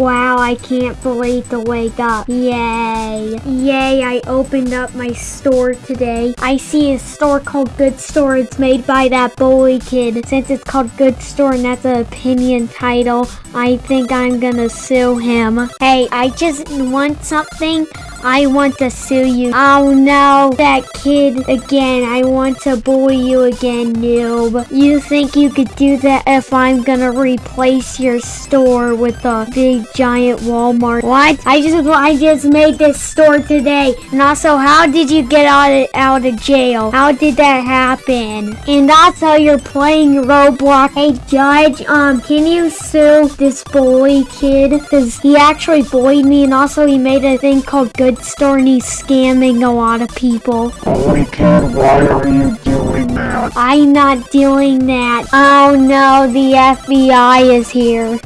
Wow, I can't believe to wake up. Yay. Yay, I opened up my store today. I see a store called Good Store. It's made by that bully kid. Since it's called Good Store and that's an opinion title, I think I'm gonna sue him. Hey, I just want something. I want to sue you. Oh no, that kid again. I want to bully you again, noob. You think you could do that if I'm gonna replace your store with a big giant Walmart? What? I just I just made this store today. And also, how did you get out of, out of jail? How did that happen? And also, you're playing Roblox. Hey, Judge, um, can you sue this bully kid? Because he actually bullied me and also he made a thing called Good And he's scamming a lot of people. Holy kid, why are you doing that? I'm not doing that. Oh no, the FBI is here.